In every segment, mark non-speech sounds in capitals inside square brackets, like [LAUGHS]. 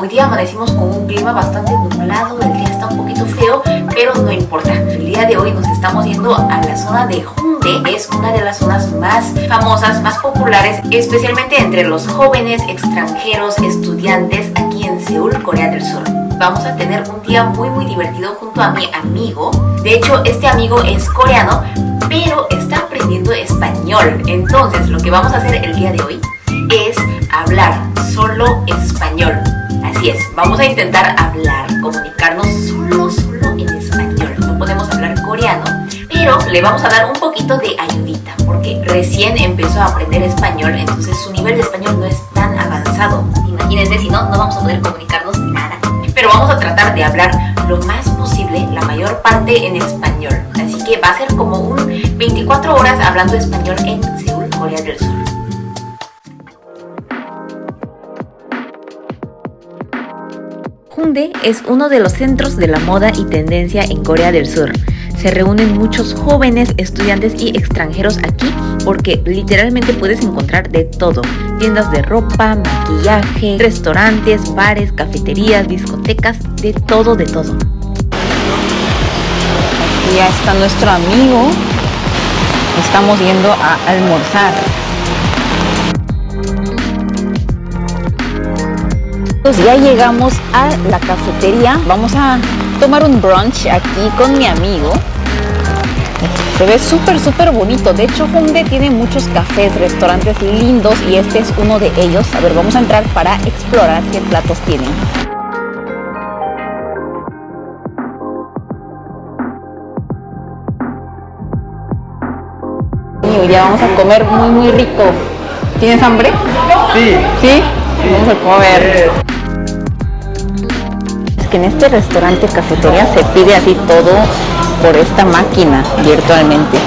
Hoy día amanecimos con un clima bastante nublado, el día está un poquito feo, pero no importa. El día de hoy nos estamos yendo a la zona de Hongdae, es una de las zonas más famosas, más populares, especialmente entre los jóvenes extranjeros estudiantes aquí en Seúl, Corea del Sur. Vamos a tener un día muy muy divertido junto a mi amigo. De hecho, este amigo es coreano, pero está aprendiendo español. Entonces, lo que vamos a hacer el día de hoy es hablar solo español. Así es, vamos a intentar hablar, comunicarnos solo, solo en español. No podemos hablar coreano, pero le vamos a dar un poquito de ayudita, porque recién empezó a aprender español, entonces su nivel de español no es tan avanzado. Imagínense, si no, no vamos a poder comunicarnos vamos a tratar de hablar lo más posible, la mayor parte en español. Así que va a ser como un 24 horas hablando español en Seúl, Corea del Sur. Hongdae es uno de los centros de la moda y tendencia en Corea del Sur. Se reúnen muchos jóvenes, estudiantes y extranjeros aquí porque literalmente puedes encontrar de todo. Tiendas de ropa, maquillaje, restaurantes, bares, cafeterías, discotecas, de todo, de todo. Ya está nuestro amigo. Estamos yendo a almorzar. Pues ya llegamos a la cafetería. Vamos a tomar un brunch aquí con mi amigo. Se ve súper, súper bonito. De hecho, Hongdae tiene muchos cafés, restaurantes lindos y este es uno de ellos. A ver, vamos a entrar para explorar qué platos tienen. Y hoy día vamos a comer muy, muy rico. ¿Tienes hambre? Sí. ¿Sí? Vamos a comer. Que en este restaurante cafetería se pide así todo por esta máquina virtualmente.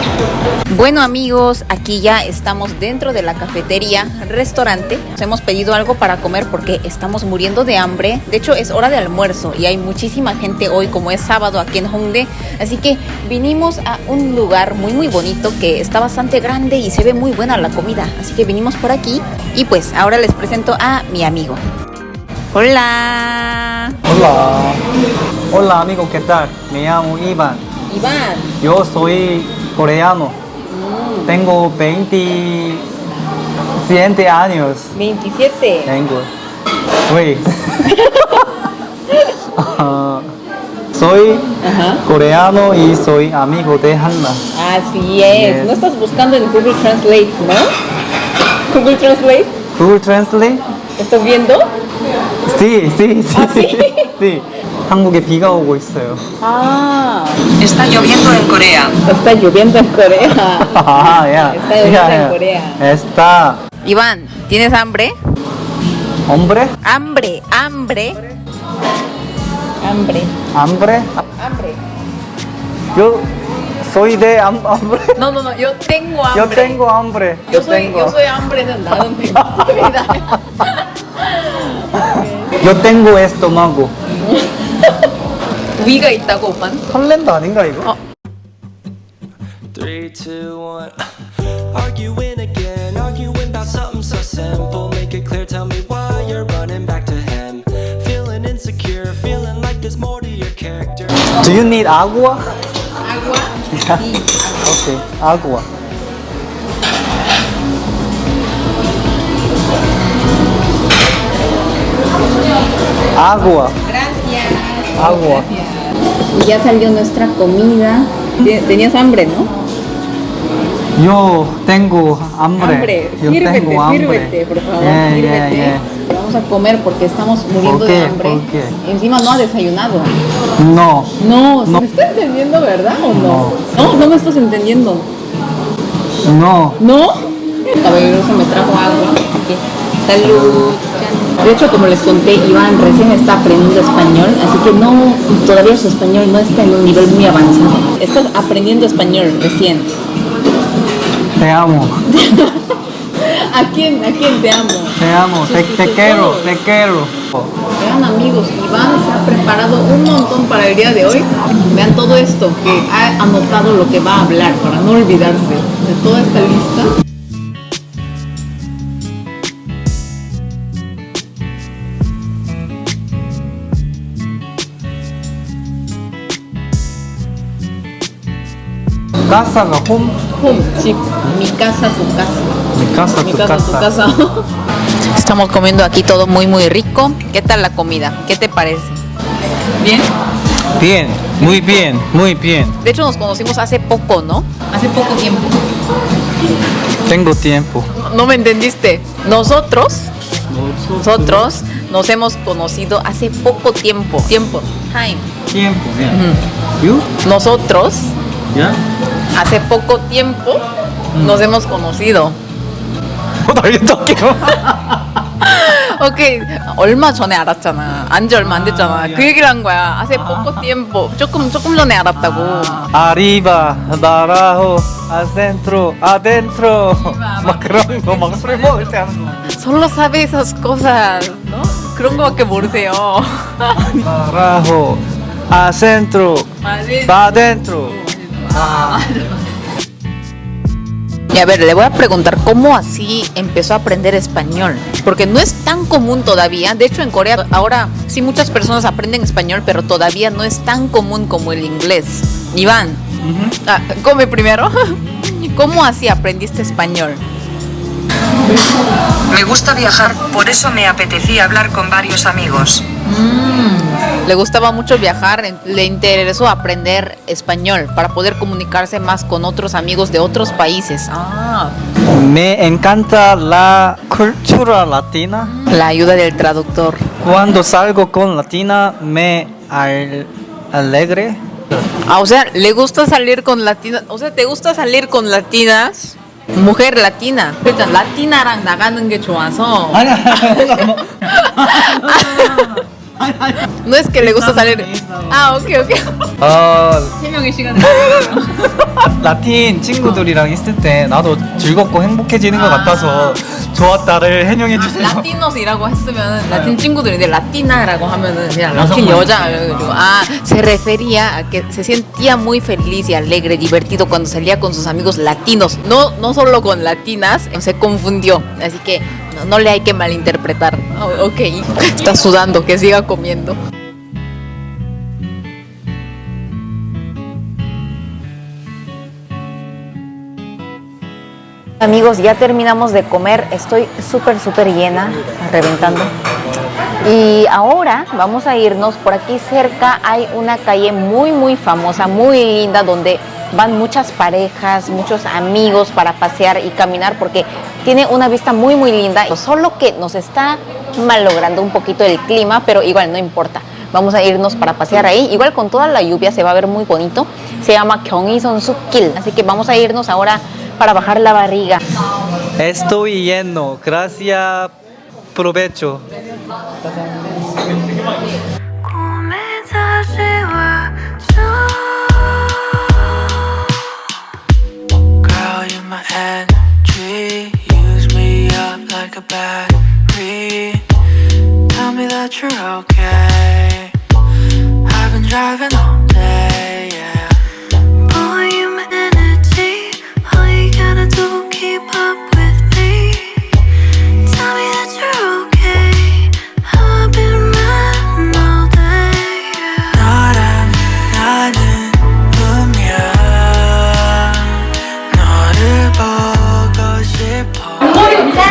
Bueno amigos, aquí ya estamos dentro de la cafetería, restaurante. Nos hemos pedido algo para comer porque estamos muriendo de hambre. De hecho es hora de almuerzo y hay muchísima gente hoy como es sábado aquí en Hongdae. Así que vinimos a un lugar muy muy bonito que está bastante grande y se ve muy buena la comida. Así que vinimos por aquí y pues ahora les presento a mi amigo. Hola. Hola. Hola amigo, ¿qué tal? Me llamo Iván. Iván. Yo soy coreano. Tengo 27 años. 27. Tengo. Uy. [LAUGHS] Soy Ajá. coreano y soy amigo de Hanna. Así es. Yes. No estás buscando en Google Translate, ¿no? Google Translate. Google Translate? ¿Estás viendo? Sí, sí, sí. 아, sí? [LAUGHS] sí. 한국에 비가 오고 있어요. Ah. Está lloviendo en Corea. Está lloviendo en Corea. [LAUGHS] Ah, ya. Está lloviendo Ya, en ya. Corea. Está. Iván, ¿tienes hambre? ¿Hombre? Hambre, hambre. Hambre. ¿Hambre? Hambre. Yo soy de ham- hambre. No, no, no, yo tengo hambre. Yo tengo hambre. Yo soy, tengo. yo soy hambre de nada en mi vida. [LAUGHS] Yo tengo estómago. 위가 있다고, 오빠? 설렌다 아닌가 이거? 어. Three, two, one. Arguing again, arguing about something so simple. Make it clear, tell me why you're running back to him. Feeling insecure, feeling like there's more to your character. Do you need agua? Agua. Yeah. Okay, agua. Agua. Gracias. Agua. Y ya salió nuestra comida. Tenías hambre, ¿no? Yo tengo hambre. Hambre. Yo Sírvete, tengo hambre. sírvete, por favor. Yeah, yeah, sírvete. yeah. Vamos a comer porque estamos muriendo ¿Por de hambre. Encima no ha desayunado. No. No, ¿se No. me está entendiendo, verdad o no? No, no me estás entendiendo. No. ¿No? Caballeroso me trajo agua. Salud. De hecho, como les conté, Iván recién está aprendiendo español, así que no, todavía su español no está en un nivel muy avanzado. Estás aprendiendo español recién. Te amo. [LAUGHS] ¿A quién, a quién te amo? Te amo. Te, te quiero. Te quiero. Vean amigos, Iván se ha preparado preparado un montón para el día de hoy. Vean todo esto, que ha anotado lo que va a hablar para no olvidarse de toda esta lista. Casa가 홈, Home, sí, mi casa, tu casa. mi casa, Mi tu casa, tu casa. casa. [LAUGHS] Estamos comiendo aquí todo muy, muy rico. ¿Qué tal la comida? ¿Qué te parece? ¿Bien? Bien, muy bien, muy bien. De hecho, nos conocimos hace poco, ¿no? Hace poco tiempo. Tengo tiempo. No me entendiste. Nosotros, nosotros nos hemos conocido hace poco tiempo. Tiempo. Time. Tiempo, bien. You? Nosotros, Ya? Hace poco tiempo, nos hemos conocido. 오케이 얼마 전에 알았잖아. 안지 얼마 안 됐잖아. 아, 그 야. 얘기를 한 거야. 하세 poco tiempo. 조금 조금 전에 알았다고. Arriba, abajo, adentro, adentro. 막 그런 거, 막술 먹을 때 하는 거. Solo sabe esas cosas, ¿no? 그런 거밖에 모르세요. Abajo, adentro, va Y a ver, le voy a preguntar cómo así empezó a aprender español. Porque no es tan común todavía. De hecho, en Corea ahora sí muchas personas aprenden español, pero todavía no es tan común como el inglés. Iván, ah, come primero. [LAUGHS] ¿Cómo así aprendiste español? Me gusta viajar, por eso me apetecía hablar con varios amigos. Le gustaba mucho viajar, en- le interesó aprender español para poder comunicarse más con otros amigos de otros países. Ah, Me encanta la cultura latina. la ayuda del traductor. Cuando salgo con latina me al- alegre. Ah, o sea, le gusta salir con latinas. O sea, ¿te gusta salir con latinas? Mujer latina. 일단 라티나랑 나가는 게 좋아서. No es que le gusta salir. Ah, ok, ok. 어, 세 명의 시간. 라틴 친구들이랑 있을 때 나도 즐겁고 행복해지는 것 아. 같아서 좋았다를 해명해 주세요. 라티노스이라고 했으면 라틴 친구들인데 라티나라고 하면은 그냥 라틴 여성만. 여자 그래가지고 아 se refería a que se sentía muy feliz y alegre divertido cuando salía con sus amigos latinos no no solo con latinas se confundió así que no, no le hay que malinterpretar Oh, ok está sudando que siga comiendo Amigos, ya terminamos de comer. Estoy súper, súper llena, reventando. Y ahora vamos a irnos. Por aquí cerca hay una calle muy, muy famosa, muy linda, donde van muchas parejas, muchos amigos para pasear y caminar, porque tiene una vista muy, muy linda. Solo que nos está malogrando un poquito el clima, pero igual no importa. Vamos a irnos para pasear ahí. Igual con toda la lluvia se va a ver muy bonito. Se llama Gyeonggi-son Sukil. Así que vamos a irnos ahora para bajar la barriga. Estoy lleno, gracias, provecho. Tell me that you're okay I've been driving all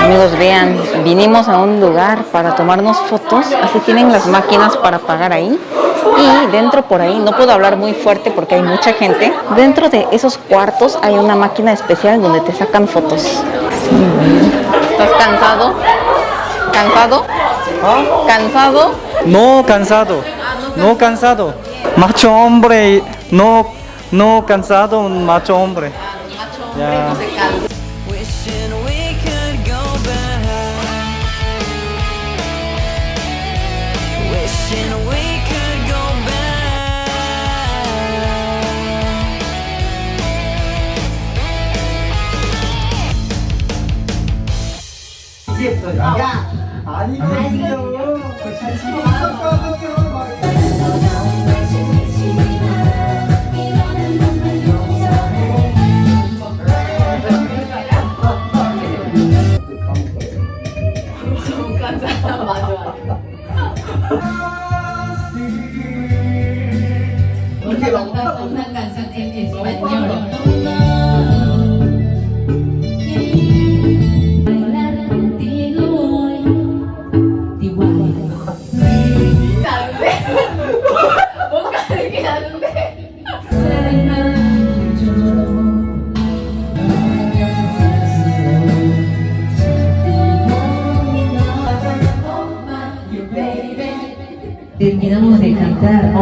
Amigos, vean, vinimos a un lugar para tomarnos fotos, así tienen las máquinas para pagar ahí. Y dentro por ahí, no puedo hablar muy fuerte porque hay mucha gente, dentro de esos cuartos hay una máquina especial donde te sacan fotos. ¿Estás cansado? ¿Cansado? ¿Ah? ¿Cansado? No cansado. No cansado. Macho hombre. No, no cansado. Macho hombre. Ya. Wishing 야, 아니거든요. 잘 쓰고 있었거든요.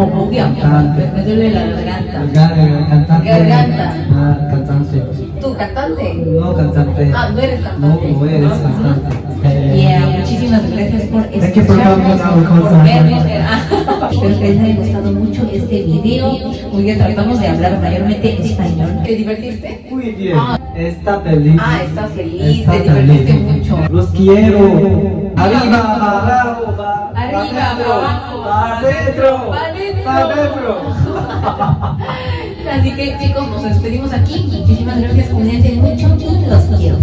A Cantante. me duele la garganta. Gar- cantante. Garganta. Ah, cantante. ¿Tú cantante? No cantante. Ah, no eres No, cantante. no eres cantante. Eh, Yeah, muchísimas gracias por escucharnos, por vernos. Ah, [LAUGHS] Espero que les haya gustado mucho este video. Muy bien, tratamos de hablar mayormente español. ¿Te divertiste? Muy bien. Está feliz. Ah, estás feliz, Está te divertiste feliz. mucho. Los quiero. Arriba, abajo. Arriba, abajo, va adentro. va adentro. Así que chicos, nos despedimos aquí. Muchísimas gracias, cuídense mucho y los quiero.